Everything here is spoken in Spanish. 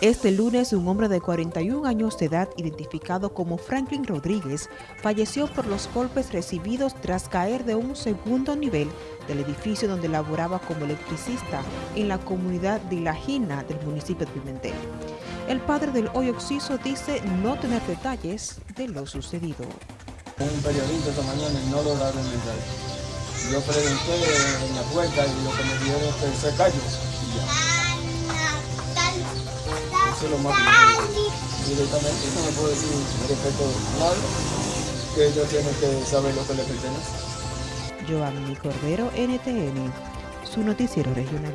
Este lunes, un hombre de 41 años de edad, identificado como Franklin Rodríguez, falleció por los golpes recibidos tras caer de un segundo nivel del edificio donde laboraba como electricista en la comunidad de La Gina del municipio de Pimentel. El padre del hoy occiso dice no tener detalles de lo sucedido. Un periodista esta mañana no lograron entrar. Yo pregunté en la puerta y lo que me dijeron es que se. Eso es lo Directamente no me puedo decir respecto nada, que ellos tienen que saber lo que les pertenece. Joanny Cordero, NTN, su noticiero regional.